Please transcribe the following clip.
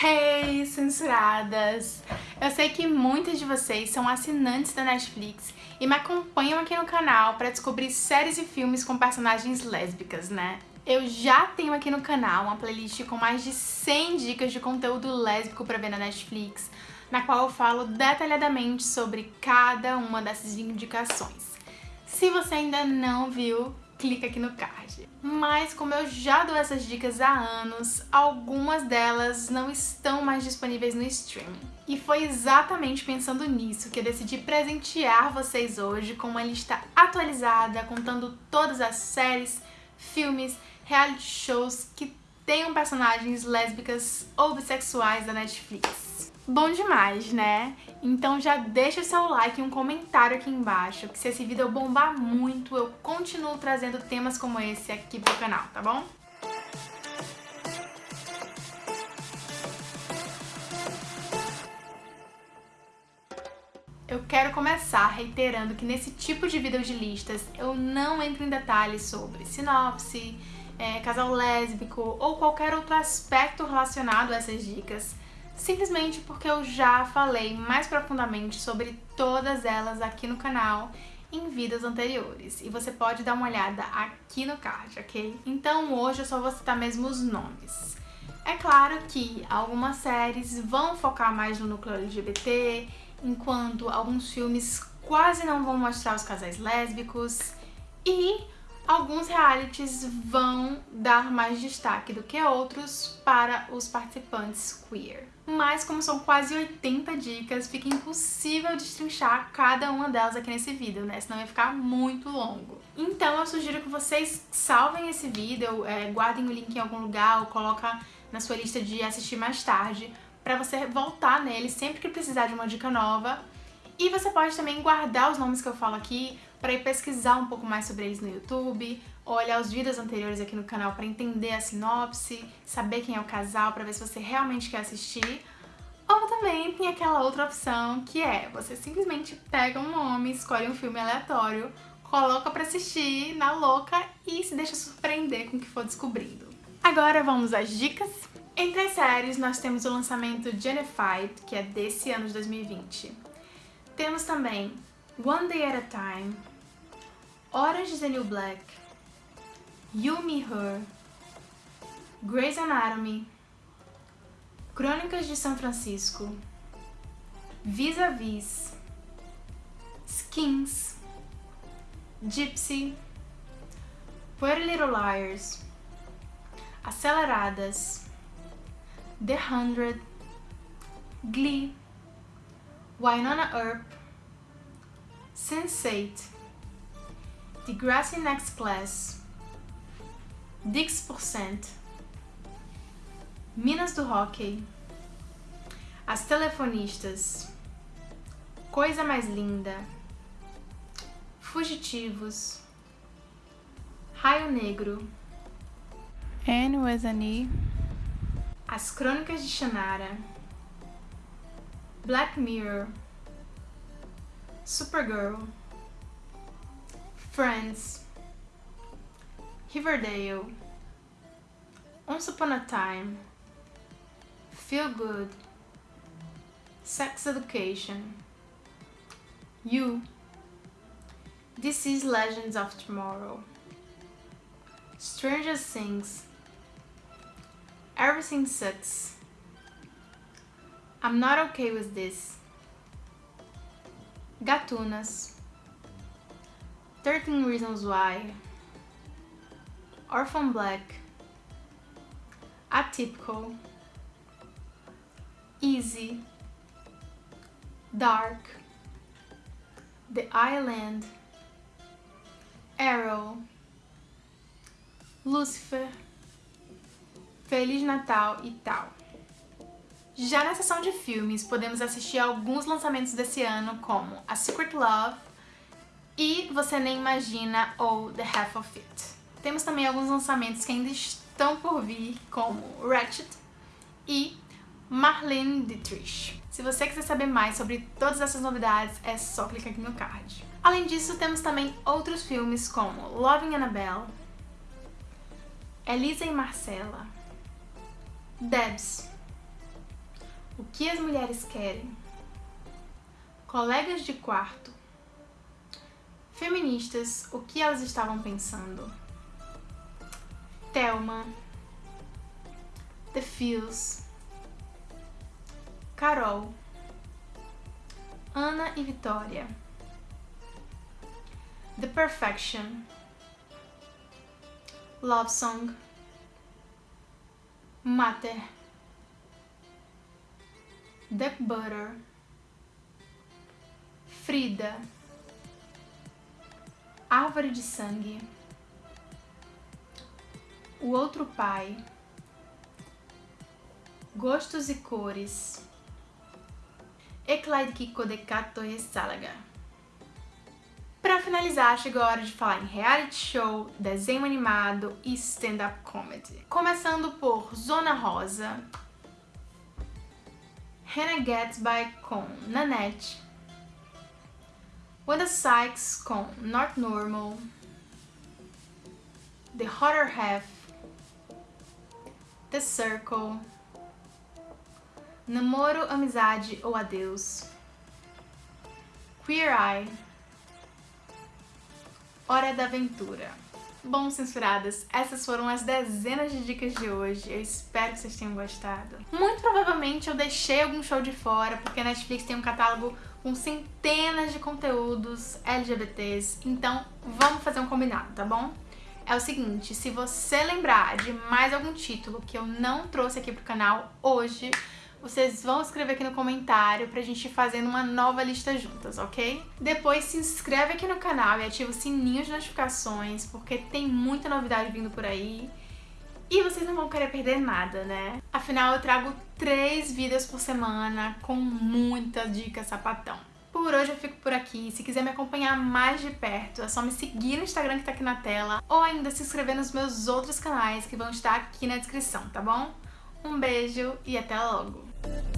Hey, censuradas! Eu sei que muitas de vocês são assinantes da Netflix e me acompanham aqui no canal para descobrir séries e filmes com personagens lésbicas, né? Eu já tenho aqui no canal uma playlist com mais de 100 dicas de conteúdo lésbico para ver na Netflix, na qual eu falo detalhadamente sobre cada uma dessas indicações. Se você ainda não viu, clica aqui no card. Mas como eu já dou essas dicas há anos, algumas delas não estão mais disponíveis no streaming. E foi exatamente pensando nisso que eu decidi presentear vocês hoje com uma lista atualizada, contando todas as séries, filmes, reality shows que tenham personagens lésbicas ou bissexuais da Netflix. Bom demais, né? Então já deixa seu like e um comentário aqui embaixo, que se esse vídeo bombar muito, eu continuo trazendo temas como esse aqui pro canal, tá bom? Eu quero começar reiterando que nesse tipo de vídeo de listas eu não entro em detalhes sobre sinopse, é, casal lésbico ou qualquer outro aspecto relacionado a essas dicas, simplesmente porque eu já falei mais profundamente sobre todas elas aqui no canal em vídeos anteriores, e você pode dar uma olhada aqui no card, ok? Então hoje eu só vou citar mesmo os nomes. É claro que algumas séries vão focar mais no núcleo LGBT, enquanto alguns filmes quase não vão mostrar os casais lésbicos, e Alguns realities vão dar mais destaque do que outros para os participantes queer. Mas como são quase 80 dicas, fica impossível destrinchar cada uma delas aqui nesse vídeo, né? Senão ia ficar muito longo. Então eu sugiro que vocês salvem esse vídeo, é, guardem o link em algum lugar ou coloca na sua lista de assistir mais tarde, para você voltar nele sempre que precisar de uma dica nova. E você pode também guardar os nomes que eu falo aqui para ir pesquisar um pouco mais sobre eles no YouTube, olhar os vídeos anteriores aqui no canal para entender a sinopse, saber quem é o casal, para ver se você realmente quer assistir. Ou também tem aquela outra opção que é, você simplesmente pega um nome, escolhe um filme aleatório, coloca para assistir na louca e se deixa surpreender com o que for descobrindo. Agora vamos às dicas. Entre as séries, nós temos o lançamento Gennified, que é desse ano de 2020. Temos também One Day at a Time, Orange is the New Black, You, Me, Her, Grey's Anatomy, Crônicas de São Francisco, Vis-a-Vis, -vis, Skins, Gypsy, Pretty Little Liars, Aceleradas, The Hundred, Glee, Wynonna Earp, Sense8, Degrassi Next Class, Dix%, Minas do Hockey, As Telefonistas, Coisa Mais Linda, Fugitivos, Raio Negro, Anne Wesani, As Crônicas de Shannara, Black Mirror, Supergirl, Friends, Riverdale, Once Upon a Time, Feel Good, Sex Education, You, This is Legends of Tomorrow, Stranger Things, Everything Sucks, I'm Not Okay With This, Gatunas, 13 Reasons Why, Orphan Black, Atypical, Easy, Dark, The Island, Arrow, Lucifer, Feliz Natal e tal. Já na seção de filmes, podemos assistir alguns lançamentos desse ano, como A Secret Love e Você Nem Imagina ou The Half of It. Temos também alguns lançamentos que ainda estão por vir, como Ratchet e Marlene Dietrich. Se você quiser saber mais sobre todas essas novidades, é só clicar aqui no card. Além disso, temos também outros filmes como Loving Annabelle, Elisa e Marcela, Debs, O que as mulheres querem? Colegas de quarto. Feministas, o que elas estavam pensando? Thelma. The Fields. Carol. Ana e Vitória. The Perfection. Love Song. Mater. Duck Butter. Frida. Árvore de Sangue. O Outro Pai. Gostos e Cores. Eclaid Kiko de Kato e Salaga. Para finalizar, chegou a hora de falar em reality show, desenho animado e stand-up comedy. Começando por Zona Rosa, Hannah Gatsby com Nanette, Wanda Sykes com Not Normal, The Hotter Half, The Circle, Namoro, Amizade ou Adeus, Queer Eye, Hora da Aventura. Bom, censuradas, essas foram as dezenas de dicas de hoje. Eu espero que vocês tenham gostado. Muito provavelmente eu deixei algum show de fora, porque a Netflix tem um catálogo com centenas de conteúdos LGBTs, então vamos fazer um combinado, tá bom? É o seguinte, se você lembrar de mais algum título que eu não trouxe aqui pro canal hoje, vocês vão escrever aqui no comentário pra gente ir fazendo uma nova lista juntas, ok? Depois se inscreve aqui no canal e ativa o sininho de notificações, porque tem muita novidade vindo por aí. E vocês não vão querer perder nada, né? Afinal, eu trago três vídeos por semana com muita dica sapatão. Por hoje eu fico por aqui. Se quiser me acompanhar mais de perto, é só me seguir no Instagram que tá aqui na tela ou ainda se inscrever nos meus outros canais que vão estar aqui na descrição, tá bom? Um beijo e até logo! Thank you.